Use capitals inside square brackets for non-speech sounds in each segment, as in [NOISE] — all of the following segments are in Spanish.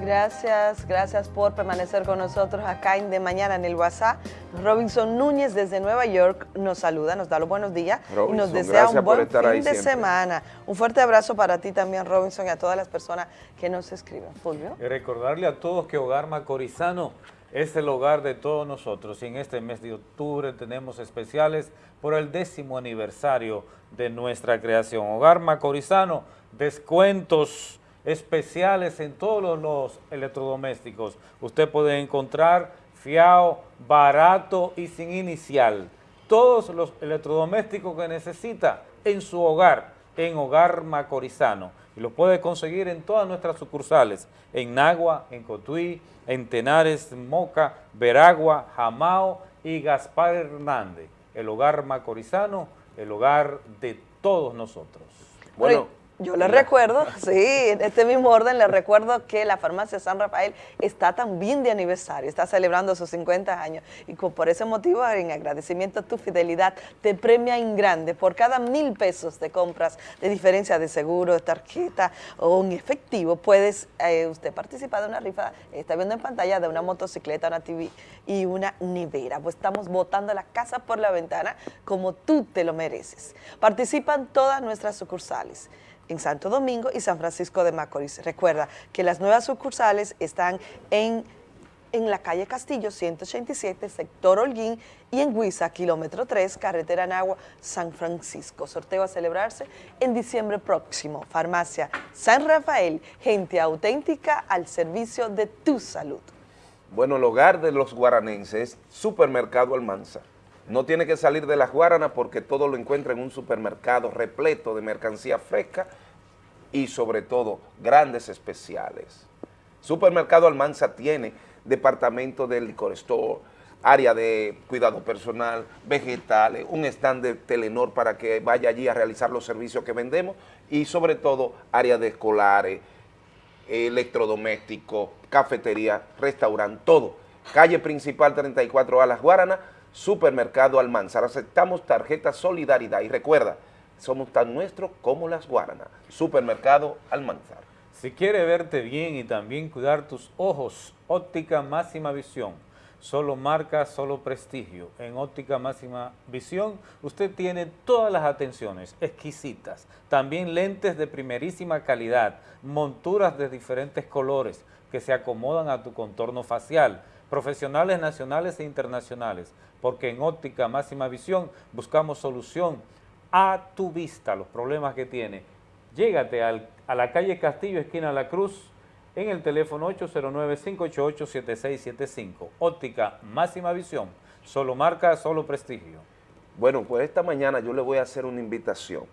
Gracias, gracias por permanecer con nosotros acá en De Mañana en el WhatsApp. Robinson Núñez desde Nueva York nos saluda, nos da los buenos días y nos desea un buen fin de semana. Un fuerte abrazo para ti también, Robinson, y a todas las personas que nos escriben. Fulvio. Y recordarle a todos que Hogar Macorizano es el hogar de todos nosotros y en este mes de octubre tenemos especiales por el décimo aniversario de nuestra creación. Hogar Macorizano, descuentos especiales en todos los electrodomésticos. Usted puede encontrar fiao, barato y sin inicial. Todos los electrodomésticos que necesita en su hogar, en Hogar Macorizano. Y lo puede conseguir en todas nuestras sucursales, en Nagua, en Cotuí, en Tenares, Moca, Veragua, Jamao y Gaspar Hernández. El Hogar Macorizano, el hogar de todos nosotros. Bueno, yo le recuerdo, [LAUGHS] sí, en este mismo orden le recuerdo que la farmacia San Rafael está también de aniversario, está celebrando sus 50 años y por ese motivo, en agradecimiento a tu fidelidad, te premia en grande por cada mil pesos de compras de diferencia de seguro, de tarjeta o en efectivo, puedes eh, usted participar de una rifa, está viendo en pantalla, de una motocicleta, una TV y una nevera. Pues estamos botando la casa por la ventana como tú te lo mereces. Participan todas nuestras sucursales en Santo Domingo y San Francisco de Macorís. Recuerda que las nuevas sucursales están en, en la calle Castillo 187, sector Holguín, y en Huiza, kilómetro 3, carretera Nagua, San Francisco. Sorteo a celebrarse en diciembre próximo. Farmacia San Rafael, gente auténtica al servicio de tu salud. Bueno, el hogar de los guaranenses, Supermercado Almanza. No tiene que salir de las Guaranas porque todo lo encuentra en un supermercado repleto de mercancía fresca y sobre todo grandes especiales. Supermercado Almanza tiene departamento de licor store, área de cuidado personal, vegetales, un stand de Telenor para que vaya allí a realizar los servicios que vendemos y sobre todo área de escolares, electrodomésticos, cafetería, restaurante, todo. Calle principal 34A Las Guaranas, Supermercado Almanzar. Aceptamos tarjeta Solidaridad y recuerda, somos tan nuestros como las Guaranas. Supermercado Almanzar. Si quiere verte bien y también cuidar tus ojos, óptica máxima visión. Solo marca, solo prestigio. En óptica máxima visión usted tiene todas las atenciones exquisitas. También lentes de primerísima calidad, monturas de diferentes colores que se acomodan a tu contorno facial profesionales nacionales e internacionales, porque en óptica máxima visión buscamos solución a tu vista, los problemas que tiene. Llégate a la calle Castillo, esquina La Cruz, en el teléfono 809-588-7675. Óptica máxima visión, solo marca, solo prestigio. Bueno, pues esta mañana yo le voy a hacer una invitación.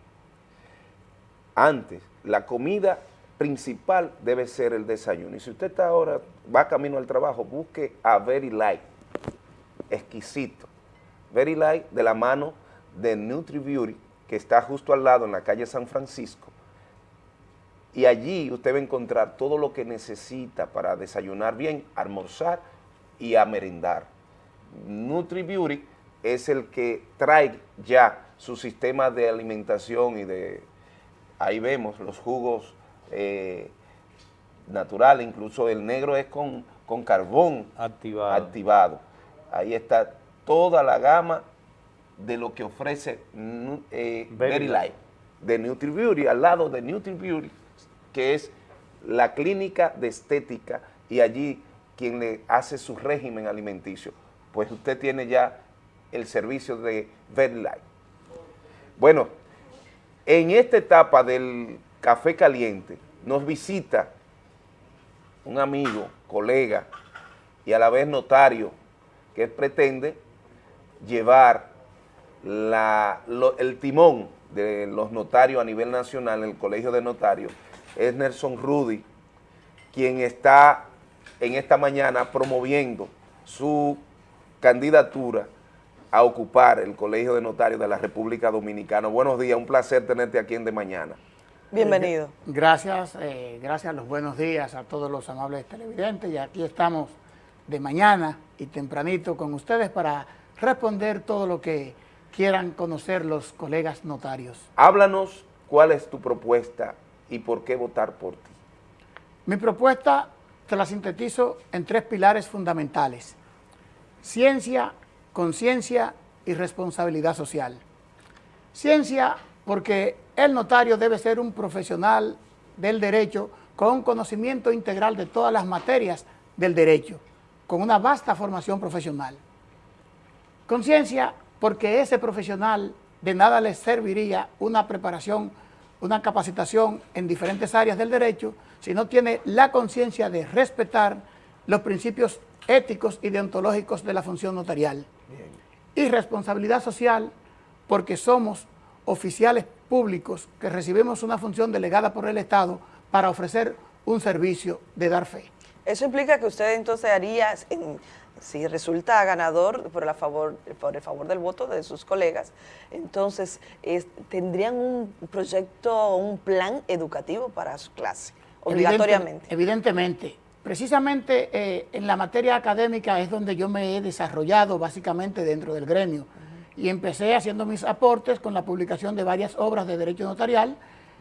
Antes, la comida principal debe ser el desayuno. Y si usted está ahora, va camino al trabajo, busque a Very Light, exquisito. Very Light de la mano de Nutri Beauty, que está justo al lado en la calle San Francisco. Y allí usted va a encontrar todo lo que necesita para desayunar bien, almorzar y a merendar. Nutri Beauty es el que trae ya su sistema de alimentación y de, ahí vemos los jugos eh, natural, incluso el negro es con, con carbón activado. activado. Ahí está toda la gama de lo que ofrece eh, Very, Light, de NutriBeauty, al lado de NutriBeauty, que es la clínica de estética y allí quien le hace su régimen alimenticio, pues usted tiene ya el servicio de Very Light. Bueno, en esta etapa del café caliente, nos visita un amigo, colega y a la vez notario que pretende llevar el timón de los notarios a nivel nacional el Colegio de Notarios, es Nelson Rudy, quien está en esta mañana promoviendo su candidatura a ocupar el Colegio de Notarios de la República Dominicana. Buenos días, un placer tenerte aquí en De Mañana. Bienvenido. gracias, eh, gracias, los buenos días a todos los amables televidentes y aquí estamos de mañana y tempranito con ustedes para responder todo lo que quieran conocer los colegas notarios. Háblanos cuál es tu propuesta y por qué votar por ti. Mi propuesta te la sintetizo en tres pilares fundamentales. Ciencia, conciencia y responsabilidad social. Ciencia, porque el notario debe ser un profesional del derecho con un conocimiento integral de todas las materias del derecho, con una vasta formación profesional. Conciencia, porque ese profesional de nada le serviría una preparación, una capacitación en diferentes áreas del derecho si no tiene la conciencia de respetar los principios éticos y deontológicos de la función notarial. Y responsabilidad social, porque somos oficiales públicos que recibimos una función delegada por el Estado para ofrecer un servicio de dar fe. Eso implica que usted entonces haría, si resulta ganador por, la favor, por el favor del voto de sus colegas, entonces tendrían un proyecto, un plan educativo para su clase, obligatoriamente. evidentemente. Precisamente eh, en la materia académica es donde yo me he desarrollado básicamente dentro del gremio y empecé haciendo mis aportes con la publicación de varias obras de derecho notarial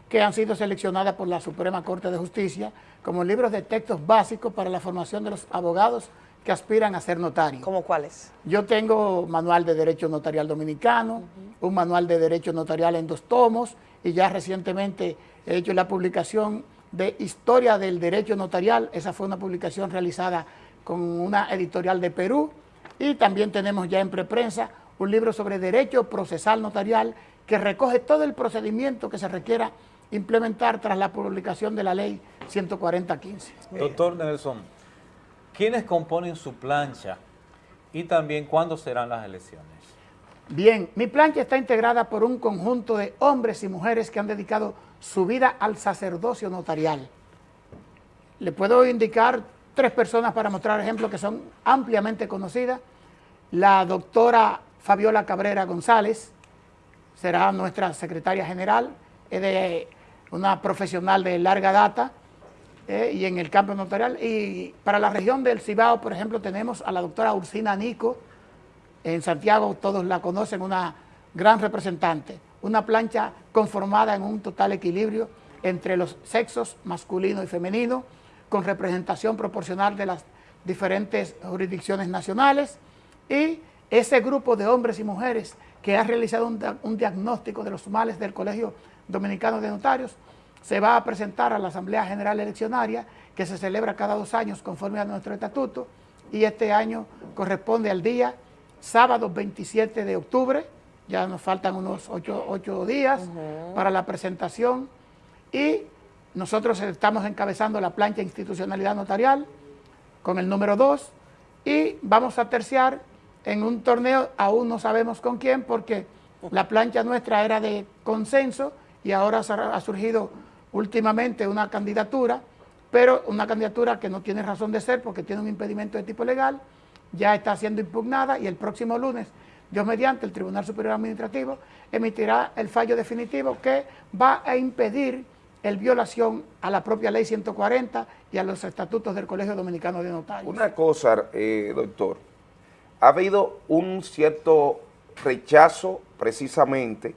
que han sido seleccionadas por la Suprema Corte de Justicia como libros de textos básicos para la formación de los abogados que aspiran a ser notarios. ¿Cómo cuáles? Yo tengo manual de Derecho Notarial Dominicano, un manual de Derecho Notarial en dos tomos y ya recientemente he hecho la publicación de Historia del Derecho Notarial, esa fue una publicación realizada con una editorial de Perú y también tenemos ya en preprensa un libro sobre Derecho Procesal Notarial que recoge todo el procedimiento que se requiera implementar tras la publicación de la ley 14015. Doctor Nelson, ¿quiénes componen su plancha y también cuándo serán las elecciones? Bien, mi plancha está integrada por un conjunto de hombres y mujeres que han dedicado su vida al sacerdocio notarial. Le puedo indicar tres personas para mostrar ejemplos que son ampliamente conocidas. La doctora Fabiola Cabrera González será nuestra secretaria general, es de una profesional de larga data eh, y en el campo notarial. Y para la región del Cibao, por ejemplo, tenemos a la doctora Ursina Nico, en Santiago todos la conocen, una gran representante, una plancha conformada en un total equilibrio entre los sexos masculino y femenino, con representación proporcional de las diferentes jurisdicciones nacionales y ese grupo de hombres y mujeres que ha realizado un, diagnóstico de los males del Colegio Dominicano de Notarios se va a presentar a la Asamblea General Eleccionaria que se celebra cada dos años conforme a nuestro estatuto y este año corresponde al día sábado 27 de octubre, ya nos faltan unos ocho, días para la presentación y nosotros estamos encabezando la plancha institucionalidad notarial con el número 2 y vamos a terciar en un torneo, aún no sabemos con quién porque la plancha nuestra era de consenso y ahora ha surgido últimamente una candidatura, pero una candidatura que no tiene razón de ser porque tiene un impedimento de tipo legal, ya está siendo impugnada y el próximo lunes, Dios mediante, el Tribunal Superior Administrativo emitirá el fallo definitivo que va a impedir el violación a la propia ley 140 y a los estatutos del Colegio Dominicano de Notarios. Una cosa, eh, doctor, ha habido un cierto rechazo precisamente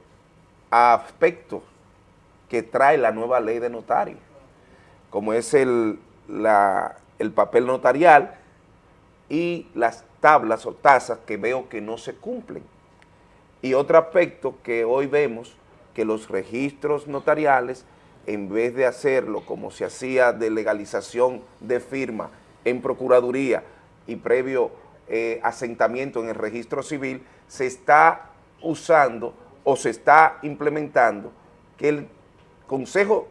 a aspectos que trae la nueva ley de notario, como es el, el papel notarial, y las tablas o tasas que veo que no se cumplen. Y otro aspecto que hoy vemos, que los registros notariales, en vez de hacerlo como se hacía de legalización de firma en Procuraduría y previo eh, asentamiento en el registro civil, se está usando o se está implementando que el Consejo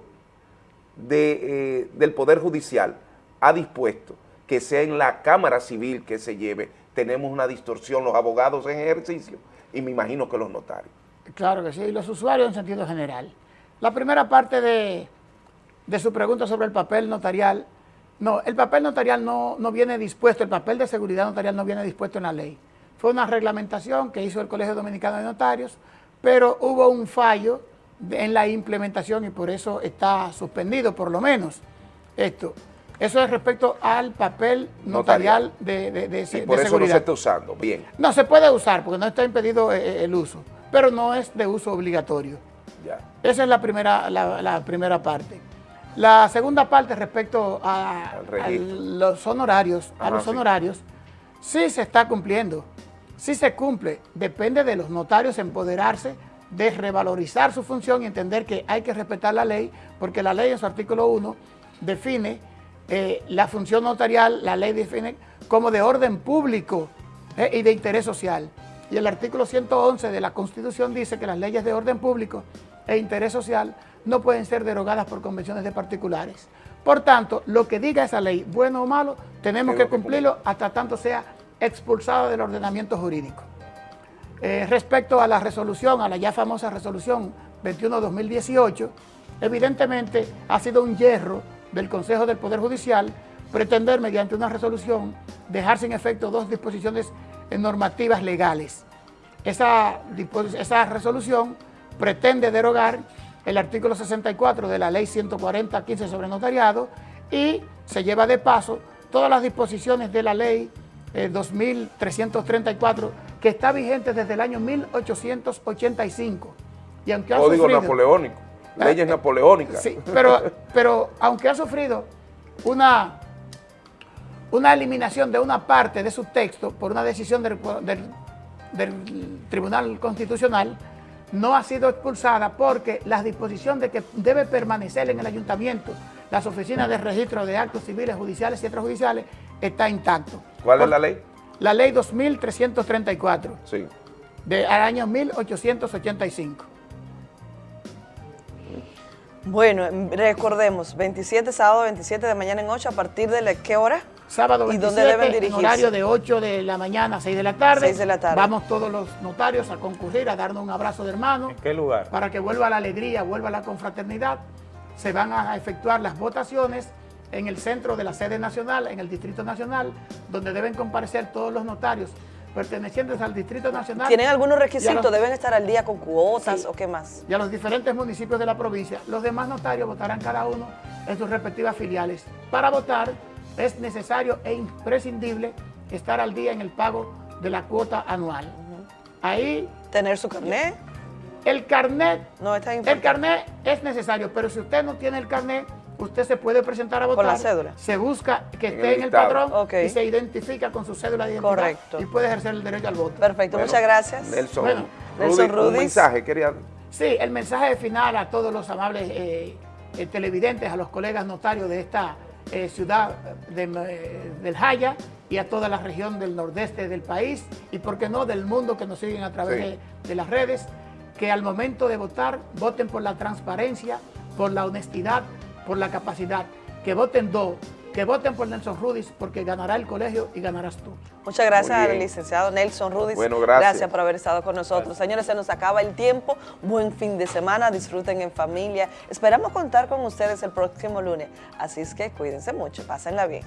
de, eh, del Poder Judicial ha dispuesto que sea en la Cámara Civil que se lleve, tenemos una distorsión, los abogados en ejercicio y me imagino que los notarios. Claro que sí, y los usuarios en sentido general. La primera parte de, su pregunta sobre el papel notarial, no, el papel notarial no, no viene dispuesto, el papel de seguridad notarial no viene dispuesto en la ley. Fue una reglamentación que hizo el Colegio Dominicano de Notarios, pero hubo un fallo en la implementación y por eso está suspendido por lo menos esto. Eso es respecto al papel notarial, de, de, de, y por eso no se está usando, bien. No, se puede usar porque no está impedido eh, eh, el uso, pero no es de uso obligatorio. Ya. Esa es la primera, la, primera parte. La segunda parte respecto a, a los honorarios, a Ajá, los sí. honorarios, sí se está cumpliendo, sí se cumple, depende de los notarios empoderarse de revalorizar su función y entender que hay que respetar la ley, porque la ley en su artículo 1 define eh, la función notarial, la ley define como de orden público eh, y de interés social. Y el artículo 111 de la Constitución dice que las leyes de orden público e interés social no pueden ser derogadas por convenciones de particulares. Por tanto, lo que diga esa ley, bueno o malo, tenemos que cumplirlo hasta tanto sea expulsado del ordenamiento jurídico. Eh, respecto a la resolución, a la ya famosa resolución 21-2018, evidentemente ha sido un hierro del Consejo del Poder Judicial pretender mediante una resolución dejar sin efecto dos disposiciones normativas legales. Esa, esa resolución pretende derogar el artículo 64 de la ley 140-15 sobre notariado y se lleva de paso todas las disposiciones de la ley eh, 2334 que está vigente desde el año 1885. Y aunque ha Código sufrido- napoleónico, leyes Eh, napoleónicas. Sí, pero, [LAUGHS] pero aunque ha sufrido una, una eliminación de una parte de su texto por una decisión del, del- del Tribunal Constitucional, no ha sido expulsada porque la disposición de que debe permanecer en el ayuntamiento las oficinas de registro de actos civiles, judiciales y extrajudiciales está intacto. ¿Cuál es la ley? La ley 2334 Sí. del año 1885. Bueno, em, recordemos, 27, sábado 27 de mañana en 8, ¿a partir de la, qué hora? Sábado ¿Y 27, dónde deben en dirigirse? horario de 8 de la mañana a 6 de la tarde. 6 de la tarde. Vamos todos los notarios a concurrir, a darnos un abrazo de hermano. ¿En qué lugar? Para que vuelva la alegría, vuelva la confraternidad. Se van a efectuar las votaciones en el centro de la sede nacional, en el Distrito Nacional, donde deben comparecer todos los notarios pertenecientes al Distrito Nacional. ¿Tienen algunos requisitos? los- ¿Deben estar al día con cuotas Sí. o qué más? y a los diferentes municipios de la provincia. Los demás notarios votarán cada uno en sus respectivas filiales. Para votar es necesario e imprescindible estar al día en el pago de la cuota anual. Ahí ¿Tener su carnet? el carnet, No, está el carnet es necesario, pero si usted no tiene el carnet, usted se puede presentar a votar. la cédula. Se busca que En esté el en el Ok. y se identifica con su cédula de identidad Correcto. y puede ejercer el derecho al voto. Perfecto, Bueno, muchas gracias. Nelson, Bueno, Nelson Rudy, un mensaje, quería... Sí, el mensaje final a todos los amables eh, eh, televidentes, a los colegas notarios de esta eh, ciudad de, eh, del Jaya y a toda la región del nordeste del país y, por qué no, del mundo que nos siguen a través Sí. de, de las redes, que al momento de votar voten por la transparencia, por la honestidad, por la capacidad, que voten dos, que voten por Nelson Rudis porque ganará el colegio y ganarás tú. Muchas gracias licenciado Nelson Rudis. Bueno, gracias. por haber estado con nosotros. Señores, se nos acaba el tiempo. Buen fin de semana. Disfruten en familia. Esperamos contar con ustedes el próximo lunes. Así es que cuídense mucho. Pásenla bien.